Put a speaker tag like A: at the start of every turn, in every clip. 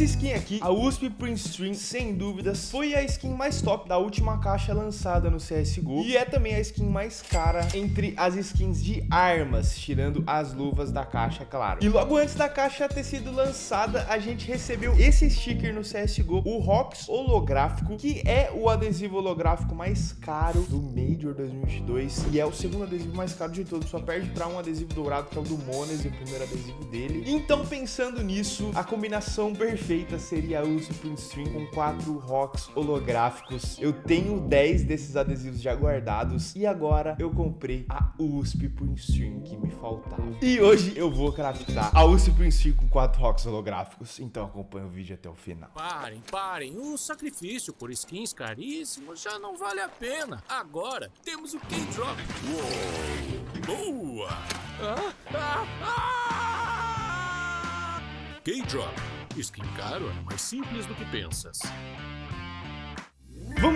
A: essa skin aqui, a USP Prince Stream, sem dúvidas, foi a skin mais top da última caixa lançada no CSGO. E é também a skin mais cara entre as skins de armas, tirando as luvas da caixa, claro. E logo antes da caixa ter sido lançada, a gente recebeu esse sticker no CSGO, o ROX holográfico, que é o adesivo holográfico mais caro do Major 2022 e é o segundo adesivo mais caro de todos, só perde para um adesivo dourado que é o do Mones, o primeiro adesivo dele. Então, pensando nisso, a combinação perfeita seria a Print Stream com quatro ROX holográficos. Eu tenho 10 desses adesivos já guardados e agora eu comprei a USP Stream que me faltava. E hoje eu vou craftar a USP Stream com quatro ROX holográficos, então acompanha o vídeo até o final.
B: Parem, parem, o sacrifício por skins caríssimos já não vale a pena. Agora temos o K-Drop. Boa! Ah, ah, ah! K-Drop. Caro é mais simples do que pensas.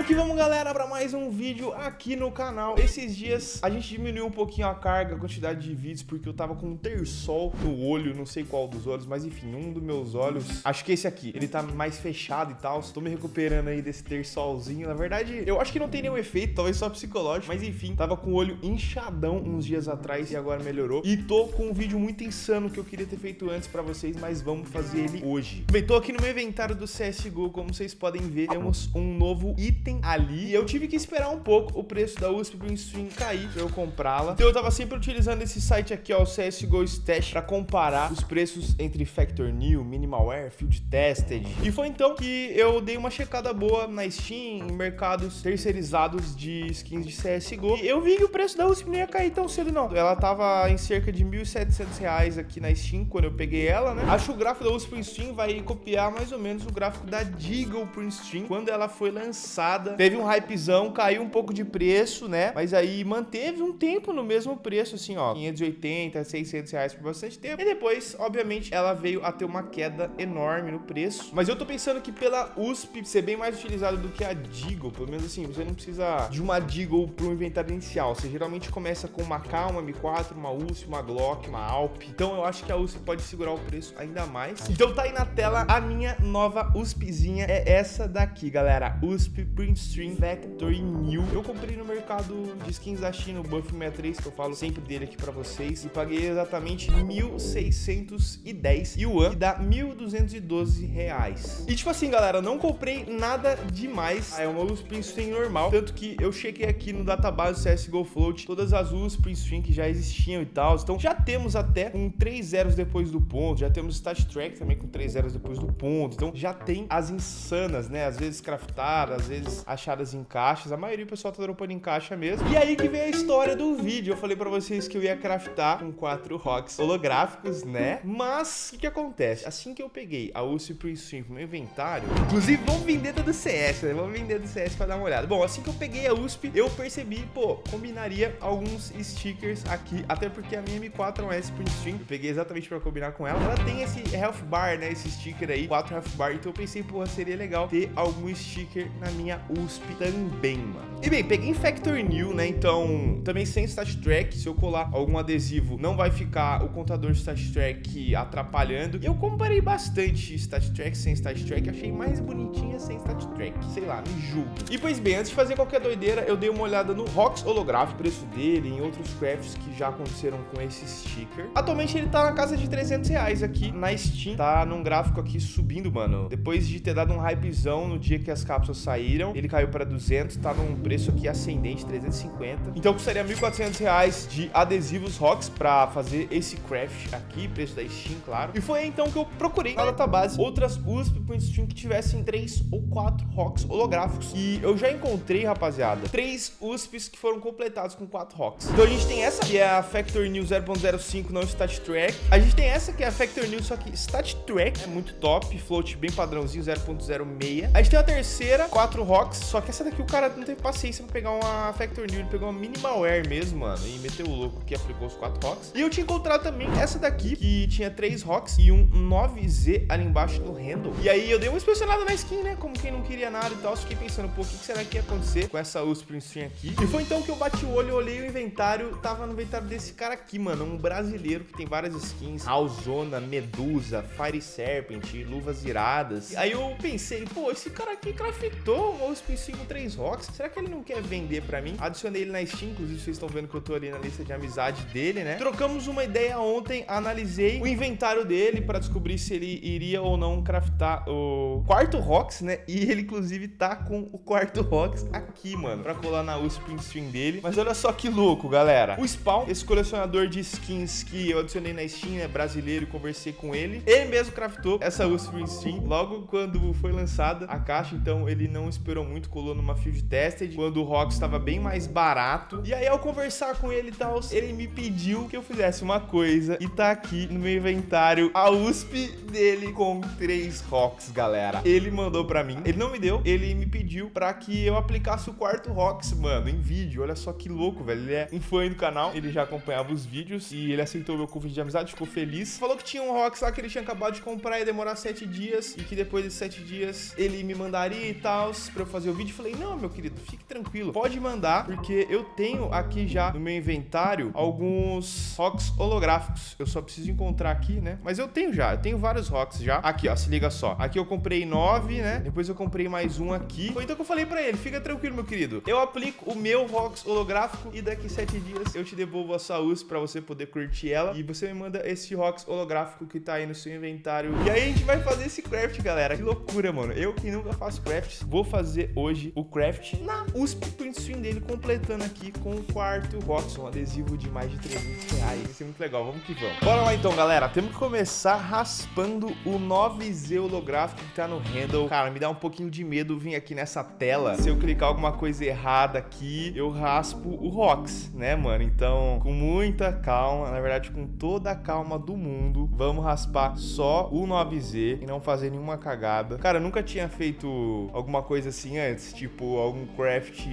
A: Vamos que vamos, galera, para mais um vídeo aqui no canal. Esses dias a gente diminuiu um pouquinho a carga, a quantidade de vídeos, porque eu tava com um terçol no olho, não sei qual dos olhos, mas enfim, um dos meus olhos, acho que esse aqui, ele tá mais fechado e tal. Estou me recuperando aí desse terçolzinho. Na verdade, eu acho que não tem nenhum efeito, talvez só psicológico, mas enfim, tava com o olho inchadão uns dias atrás e agora melhorou. E tô com um vídeo muito insano que eu queria ter feito antes para vocês, mas vamos fazer ele hoje. Bem, tô aqui no meu inventário do CSGO, como vocês podem ver, temos um novo item item ali. E eu tive que esperar um pouco o preço da USP Stream cair pra eu comprá-la. Então eu tava sempre utilizando esse site aqui, ó, o CSGO Stash, pra comparar os preços entre Factor New, Minimalware, Field Tested. E foi então que eu dei uma checada boa na Steam, em mercados terceirizados de skins de CSGO. E eu vi que o preço da USP não ia cair tão cedo, não. Ela tava em cerca de 1.700 reais aqui na Steam, quando eu peguei ela, né? Acho que o gráfico da USP Stream vai copiar mais ou menos o gráfico da Deagle Print Stream, quando ela foi lançada teve um hypezão, caiu um pouco de preço, né? Mas aí manteve um tempo no mesmo preço, assim, ó, 580, 600 reais por bastante tempo. E depois, obviamente, ela veio a ter uma queda enorme no preço. Mas eu tô pensando que pela USP ser bem mais utilizada do que a Deagle, pelo menos assim, você não precisa de uma Deagle pro inventário inicial. Você geralmente começa com uma K, uma M4, uma USP, uma Glock, uma Alp. Então eu acho que a USP pode segurar o preço ainda mais. Então tá aí na tela a minha nova USPzinha, é essa daqui, galera. USP Print Stream Factory New. Eu comprei no mercado de skins da China, o Buff 63, que eu falo sempre dele aqui pra vocês, e paguei exatamente 1.610 yuan, que dá 1.212 reais. E tipo assim, galera, não comprei nada demais, é uma USP Stream normal, tanto que eu chequei aqui no database CSGO Float, todas as USP Stream que já existiam e tal, então já temos até com 3 zeros depois do ponto, já temos Stat Track também com 3 zeros depois do ponto, então já tem as insanas, né, às vezes craftadas, às vezes achadas em caixas. A maioria do pessoal tá dropando em caixa mesmo. E aí que vem a história do vídeo. Eu falei pra vocês que eu ia craftar com quatro rocks holográficos, né? Mas, o que, que acontece? Assim que eu peguei a UC Prince Stream pro meu inventário... Inclusive, vamos vender do CS, né? Vamos vender do CS pra dar uma olhada. Bom, assim que eu peguei a USP, eu percebi, pô, combinaria alguns stickers aqui. Até porque a minha M4 é um S Prince Stream. Eu peguei exatamente pra combinar com ela. Ela tem esse health bar, né? Esse sticker aí, 4 health bar. Então eu pensei, porra, seria legal ter algum sticker na minha minha USP também, mano. E bem, peguei Factor New, né? Então, também sem Stat Track. Se eu colar algum adesivo, não vai ficar o contador Stat Track atrapalhando. Eu comparei bastante Stat Track sem Stat Track. Achei mais bonitinha sem Stat Track. Sei lá, me julgo. E pois bem, antes de fazer qualquer doideira, eu dei uma olhada no Rox holográfico, preço dele, em outros crafts que já aconteceram com esse sticker. Atualmente ele tá na casa de 300 reais aqui na Steam. Tá num gráfico aqui subindo, mano. Depois de ter dado um hypezão no dia que as cápsulas saíram, ele caiu para 200, tá num preço aqui ascendente, 350. Então custaria 1.400 reais de adesivos rocks para fazer esse craft aqui, preço da Steam, claro. E foi então que eu procurei na database outras USP Point Stream que tivessem 3 ou 4 rocks holográficos. E eu já encontrei, rapaziada, 3 USPs que foram completados com 4 rocks. Então a gente tem essa, que é a Factor New 0.05 não Stat Track. A gente tem essa, que é a Factor New, só que Stat Track é muito top, float bem padrãozinho, 0.06. A gente tem a terceira, 4 rocks só que essa daqui o cara não teve paciência pra pegar uma Factor New, ele pegou uma Minimalware mesmo, mano, e meteu o louco que aplicou os quatro rocks. E eu tinha encontrado também essa daqui, que tinha três rocks e um 9Z ali embaixo do handle. E aí eu dei uma inspecionada na skin, né, como quem não queria nada e tal, fiquei pensando, pô, o que será que ia acontecer com essa USP String aqui? E foi então que eu bati o olho, olhei o inventário, tava no inventário desse cara aqui, mano, um brasileiro que tem várias skins, Alzona, Medusa, Fire Serpent, luvas iradas. Aí eu pensei, pô, esse cara aqui craftou uma USP 5 3 rocks, será que ele não quer vender pra mim? Adicionei ele na Steam, inclusive vocês estão vendo que eu tô ali na lista de amizade dele, né? Trocamos uma ideia ontem, analisei o inventário dele pra descobrir se ele iria ou não craftar o quarto rocks, né? E ele, inclusive, tá com o quarto rocks aqui, mano, pra colar na USP Stream dele. Mas olha só que louco, galera. O Spawn, esse colecionador de skins que eu adicionei na Steam, é brasileiro, conversei com ele. Ele mesmo craftou essa USP Stream logo quando foi lançada a caixa, então ele não esperou muito, colou numa field tested, quando o rocks estava bem mais barato. E aí, ao conversar com ele e tal, ele me pediu que eu fizesse uma coisa e tá aqui no meu inventário a USP dele com três rocks, galera. Ele mandou pra mim, ele não me deu, ele me pediu pra que eu aplicasse o quarto rocks, mano, em vídeo. Olha só que louco, velho. Ele é um fã do canal, ele já acompanhava os vídeos e ele aceitou meu convite de amizade, ficou feliz. Falou que tinha um rocks lá que ele tinha acabado de comprar e demorar sete dias e que depois desses sete dias ele me mandaria e tal pra eu fazer o vídeo. Falei, não, meu querido, fique tranquilo, pode mandar, porque eu tenho aqui já no meu inventário alguns rocks holográficos. Eu só preciso encontrar aqui, né? Mas eu tenho já, eu tenho vários rocks já. Aqui, ó, se liga só. Aqui eu comprei nove, né? Depois eu comprei mais um aqui. Foi então que eu falei pra ele, fica tranquilo, meu querido. Eu aplico o meu rocks holográfico e daqui sete dias eu te devolvo a sua US pra você poder curtir ela. E você me manda esse rocks holográfico que tá aí no seu inventário. E aí a gente vai fazer esse craft, galera. Que loucura, mano. Eu que nunca faço crafts, vou fazer hoje o craft na USP Print Stream dele, completando aqui com o quarto rocks, um adesivo de mais de 300 reais. Vai ser muito legal, vamos que vamos. Bora lá então, galera. Temos que começar raspando o 9Z holográfico que tá no handle. Cara, me dá um pouquinho de medo vir aqui nessa tela. Se eu clicar alguma coisa errada aqui, eu raspo o rocks, né, mano? Então, com muita calma, na verdade, com toda a calma do mundo, vamos raspar só o 9Z e não fazer nenhuma cagada. Cara, eu nunca tinha feito alguma coisa assim antes, tipo algum craft...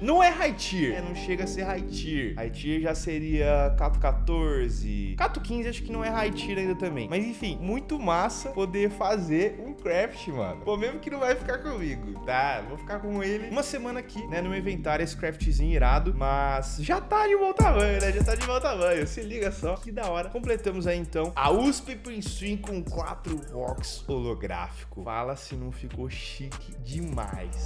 A: Não é high tier, né? não chega a ser high tier. High tier já seria Cato 14. Cato 15 acho que não é high tier ainda também. Mas enfim, muito massa poder fazer um craft, mano. Pô, mesmo que não vai ficar comigo, tá? Vou ficar com ele uma semana aqui, né, no meu inventário, esse craftzinho irado. Mas já tá de bom tamanho, né? Já tá de bom tamanho. Se liga só, que da hora. Completamos aí, então, a USP Prince Stream com quatro rocks holográfico. Fala se não ficou chique demais.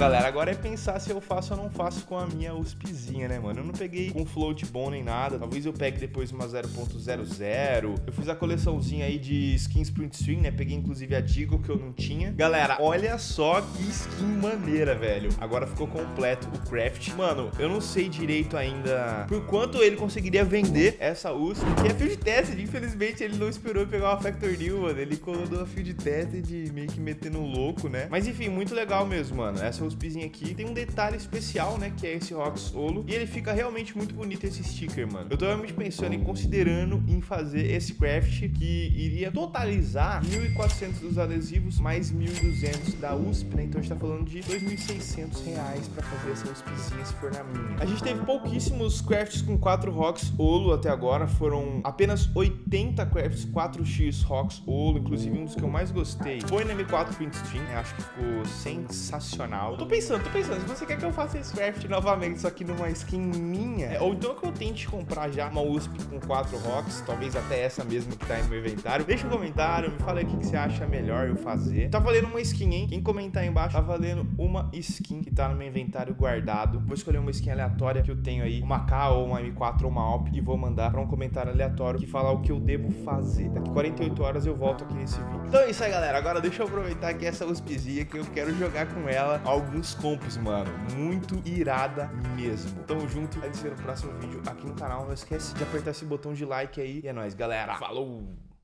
A: galera, agora é pensar se eu faço ou não faço com a minha USPzinha, né, mano? Eu não peguei com float bom nem nada. Talvez eu pegue depois uma 0.00. Eu fiz a coleçãozinha aí de skins print stream, né? Peguei inclusive a Digo que eu não tinha. Galera, olha só que skin maneira, velho. Agora ficou completo o craft. Mano, eu não sei direito ainda por quanto ele conseguiria vender essa USP. Que é field tested. Infelizmente, ele não esperou pegar uma Factor New, mano. Ele colocou a field tested meio que metendo um louco, né? Mas enfim, muito legal mesmo, mano essa Aqui tem um detalhe especial, né, que é esse Rocks Olo, e ele fica realmente muito bonito esse sticker, mano. Eu tô realmente pensando em considerando em fazer esse craft que iria totalizar 1.400 dos adesivos mais 1.200 da USP, né, então a gente tá falando de 2.600 reais pra fazer essa USPzinha se for na minha. A gente teve pouquíssimos crafts com 4 Rocks Olo até agora, foram apenas 80 crafts 4x Rocks Olo, inclusive um dos que eu mais gostei foi na M4 Print Stream, né, acho que ficou sensacional. Tô pensando, tô pensando, se você quer que eu faça esse craft novamente, só que numa skin minha, é, ou então que eu tente comprar já uma USP com quatro rocks, talvez até essa mesmo que tá aí no meu inventário, deixa um comentário, me fala aí o que, que você acha melhor eu fazer. Tá valendo uma skin, hein? Quem comentar aí embaixo, tá valendo uma skin que tá no meu inventário guardado. Vou escolher uma skin aleatória que eu tenho aí, uma K ou uma M4 ou uma Alp, e vou mandar pra um comentário aleatório que fala o que eu devo fazer. Daqui 48 horas eu volto aqui nesse vídeo. Então é isso aí, galera. Agora deixa eu aproveitar aqui essa USPzinha que eu quero jogar com ela alguns compos, mano. Muito irada mesmo. Tamo junto. A gente se vê no próximo vídeo aqui no canal. Não esquece de apertar esse botão de like aí. E é nóis, galera. Falou!